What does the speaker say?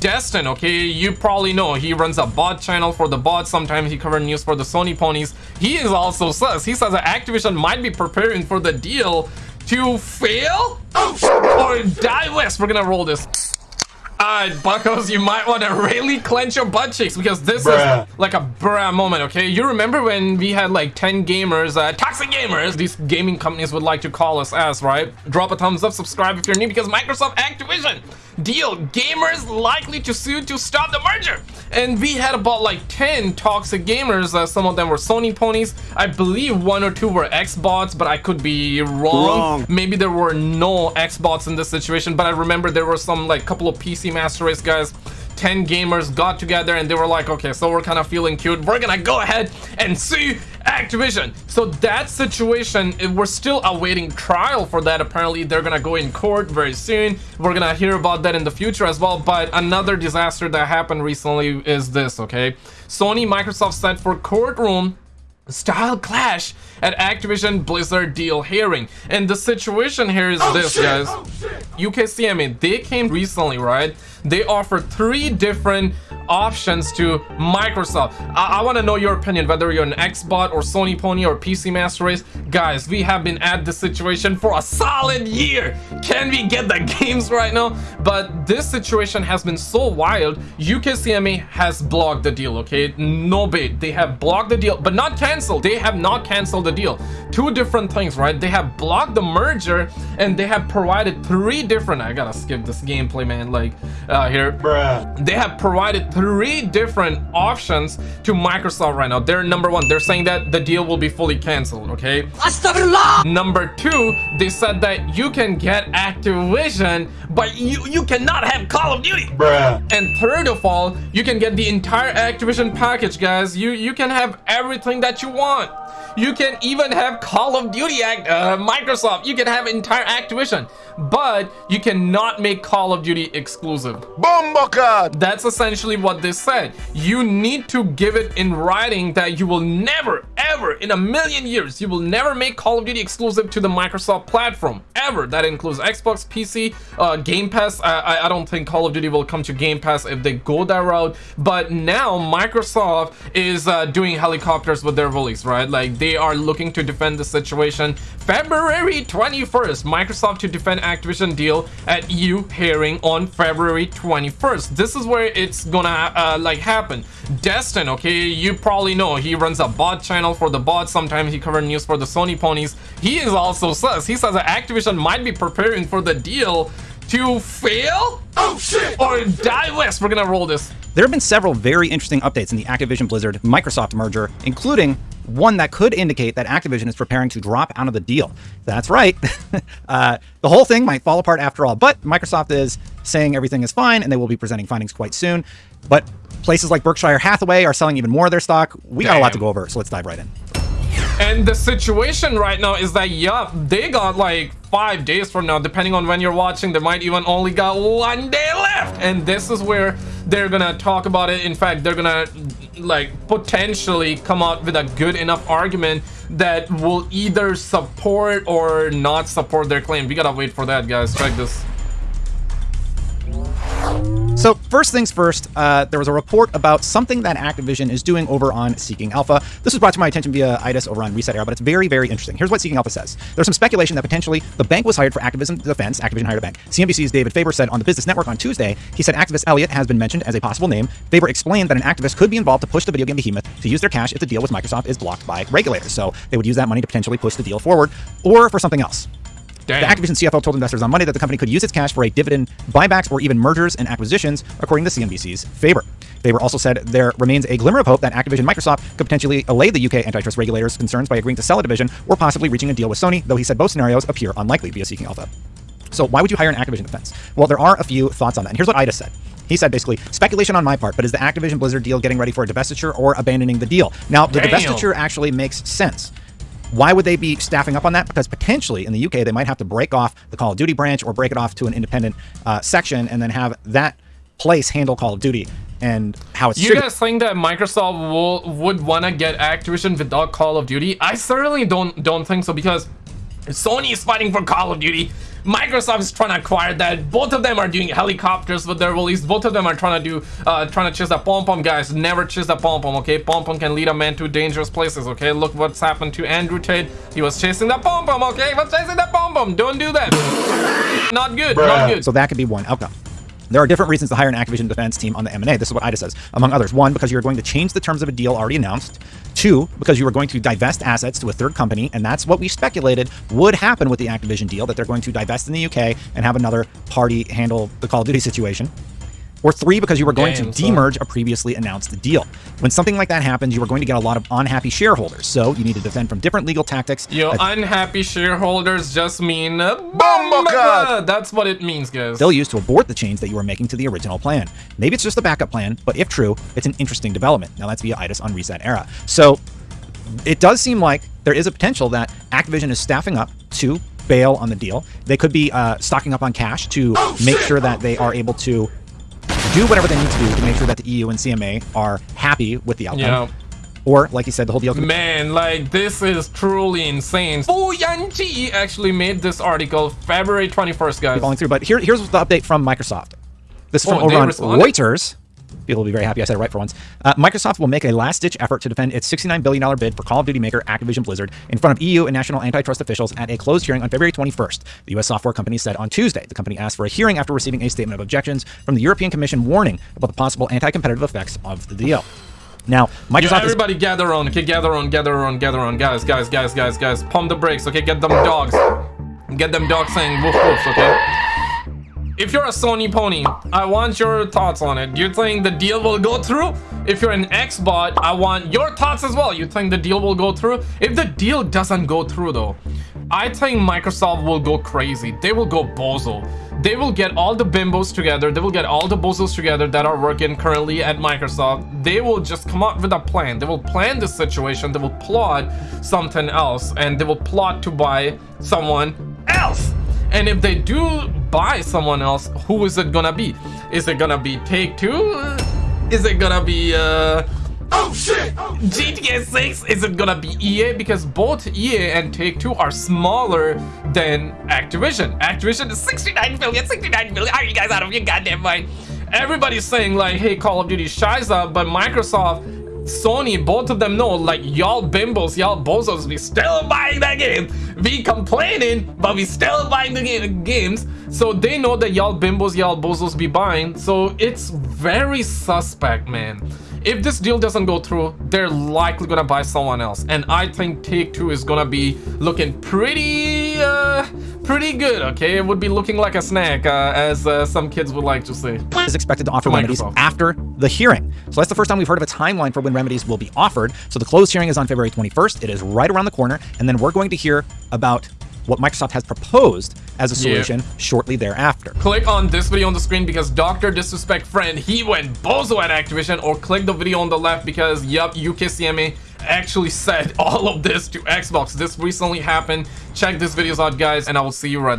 Destin, okay, you probably know he runs a bot channel for the bots. Sometimes he covers news for the Sony ponies. He is also says he says that Activision might be preparing for the deal to fail oh, or die west. We're gonna roll this. Alright, buckos, you might want to really clench your butt cheeks because this bruh. is like a bruh moment, okay? You remember when we had like 10 gamers, uh, toxic gamers, these gaming companies would like to call us as, right? Drop a thumbs up, subscribe if you're new because Microsoft Activision deal gamers likely to sue to stop the merger and we had about like 10 toxic gamers uh, some of them were sony ponies. I believe one or two were xbots but i could be wrong. wrong. Maybe there were no xbots in this situation but i remember there were some like couple of pc master race guys 10 gamers got together and they were like okay so we're kind of feeling cute we're gonna go ahead and sue Activision. So that situation, we're still awaiting trial for that. Apparently, they're gonna go in court very soon. We're gonna hear about that in the future as well. But another disaster that happened recently is this, okay? Sony, Microsoft sent for courtroom style clash at Activision Blizzard deal hearing. And the situation here is oh, this, shit, guys. Oh, UKCMA, they came recently, right? They offer three different options to Microsoft. I, I want to know your opinion, whether you're an Xbot or Sony Pony or PC Master Race. Guys, we have been at this situation for a solid year. Can we get the games right now? But this situation has been so wild. UKCMA has blocked the deal, okay? No bait. They have blocked the deal, but not canceled. They have not canceled the deal. Two different things, right? They have blocked the merger and they have provided three different... I gotta skip this gameplay, man. Like, uh, here. Bruh. They have provided three different options to Microsoft right now. They're number one, they're saying that the deal will be fully canceled, okay? Number two, they said that you can get Activision, but you, you cannot have Call of Duty. Bruh. And third of all, you can get the entire Activision package, guys. You, you can have everything that you want. You can even have Call of Duty Act, uh, Microsoft. You can have entire Activision, but you cannot make Call of Duty exclusive. Bomboka! That's essentially what they said. You need to give it in writing that you will never, ever, in a million years, you will never make Call of Duty exclusive to the Microsoft platform. Ever. That includes Xbox, PC, uh, Game Pass. I, I don't think Call of Duty will come to Game Pass if they go that route. But now Microsoft is uh, doing helicopters with their release, right? Like they are looking to defend the situation. February 21st, Microsoft to defend Activision deal at EU hearing on February 21st. This is where it's gonna uh, like happen. Destin, okay, you probably know he runs a bot channel for the bot. Sometimes he covers news for the Sony ponies. He is also says he says that Activision might be preparing for the deal to fail oh, shit. or die west. We're gonna roll this. There have been several very interesting updates in the Activision Blizzard Microsoft merger, including one that could indicate that Activision is preparing to drop out of the deal. That's right. uh, the whole thing might fall apart after all, but Microsoft is saying everything is fine and they will be presenting findings quite soon. But places like Berkshire Hathaway are selling even more of their stock. We Damn. got a lot to go over, so let's dive right in. And the situation right now is that, yeah, they got like five days from now, depending on when you're watching, they might even only got one day left. And this is where they're gonna talk about it. In fact, they're gonna like potentially come out with a good enough argument that will either support or not support their claim. We gotta wait for that, guys. Check this. So first things first, uh, there was a report about something that Activision is doing over on Seeking Alpha. This was brought to my attention via IDIS over on ResetEra, but it's very, very interesting. Here's what Seeking Alpha says. There's some speculation that potentially the bank was hired for Activision defense. Activision hired a bank. CNBC's David Faber said on the Business Network on Tuesday, he said activist Elliott has been mentioned as a possible name. Faber explained that an activist could be involved to push the video game behemoth to use their cash if the deal with Microsoft is blocked by regulators. So they would use that money to potentially push the deal forward or for something else. The Activision CFO told investors on Monday that the company could use its cash for a dividend, buybacks, or even mergers and acquisitions, according to CNBC's Faber. Faber also said there remains a glimmer of hope that Activision Microsoft could potentially allay the UK antitrust regulators' concerns by agreeing to sell a division or possibly reaching a deal with Sony, though he said both scenarios appear unlikely via Seeking Alpha. So why would you hire an Activision defense? Well, there are a few thoughts on that. And here's what Ida said. He said basically, speculation on my part, but is the Activision Blizzard deal getting ready for a divestiture or abandoning the deal? Now, the Damn. divestiture actually makes sense. Why would they be staffing up on that? Because potentially in the UK, they might have to break off the Call of Duty branch or break it off to an independent uh, section and then have that place handle Call of Duty and how it's You guys think that Microsoft will would want to get Activision without Call of Duty? I certainly don't don't think so because Sony is fighting for Call of Duty. Microsoft is trying to acquire that. Both of them are doing helicopters with their release. Both of them are trying to do, uh, trying to chase the pom pom guys. Never chase the pom pom, okay? Pom pom can lead a man to dangerous places, okay? Look what's happened to Andrew Tate. He was chasing the pom pom, okay? He was chasing the pom pom. Don't do that. Not good. Not good. So that could be one outcome. There are different reasons to hire an Activision defense team on the M&A. This is what IDA says, among others. One, because you're going to change the terms of a deal already announced. Two, because you are going to divest assets to a third company, and that's what we speculated would happen with the Activision deal, that they're going to divest in the UK and have another party handle the Call of Duty situation. Or three, because you were going Damn, to son. demerge a previously announced deal. When something like that happens, you are going to get a lot of unhappy shareholders. So you need to defend from different legal tactics. Yo, Uh, unhappy shareholders just mean uh, That's what it means, guys. they'll use to abort the change that you were making to the original plan. Maybe it's just a backup plan, but if true, it's an interesting development. Now that's via IDIS on ResetEra. So it does seem like there is a potential that Activision is staffing up to bail on the deal. They could be uh, stocking up on cash to make sure that they are able to do whatever they need to do to make sure that the EU and CMA are happy with the outcome. Yeah. Or, like you said, the whole deal Man, like this is truly insane. Fu Yanji actually made this article February 21st, guys. falling through. But here, here's the update from Microsoft. This is from Oh, over on? Reuters. People will be very happy I said it right for once. Uh, Microsoft will make a last-ditch effort to defend its $69 billion bid for Call of Duty maker Activision Blizzard in front of EU and national antitrust officials at a closed hearing on February 21st. The U.S. software company said on Tuesday the company asked for a hearing after receiving a statement of objections from the European Commission warning about the possible anti-competitive effects of the deal. Now, Microsoft is everybody gather on, okay? Gather on, gather on, gather on. Guys, guys, guys, guys, guys. Pump the brakes, okay? Get them dogs. Get them dogs saying woof woof, okay? If you're a Sony pony, I want your thoughts on it. You think the deal will go through? If you're an Xbot, I want your thoughts as well. You think the deal will go through? If the deal doesn't go through though, I think Microsoft will go crazy. They will go bozo. They will get all the bimbos together. They will get all the bozos together that are working currently at Microsoft. They will just come up with a plan. They will plan the situation. They will plot something else. And they will plot to buy someone else. And if they do buy someone else, who is it gonna be? Is it gonna be Take Two? Is it gonna be uh Oh shit! GTA 6? Is it gonna be EA? Because both EA and Take Two are smaller than Activision. Activision is 69 billion, 69 billion. Are you guys out of your goddamn mind? Everybody's saying like, hey, Call of Duty shies up, but Microsoft Sony, both of them know, like, y'all bimbos, y'all bozos, we still buying that game. We complaining, but we still buying the ga- games. So they know that y'all bimbos, y'all bozos be buying. So it's very suspect, man. If this deal doesn't go through, they're likely gonna buy someone else. And I think Take-Two is gonna be looking pretty, uh, pretty good, okay? It would be looking like a snack, uh, as uh, some kids would like to say. is expected to offer remedies after the hearing. So that's the first time we've heard of a timeline for when remedies will be offered. So the closed hearing is on February 21st. It is right around the corner. And then we're going to hear about what Microsoft has proposed as a Yeah. solution shortly thereafter. click on this video on the screen because Dr. Disrespect Friend, he went bozo at Activision, or click the video on the left because, yup, UKCMA actually said all of this to Xbox. This recently happened. Check these videos out, guys, and I will see you right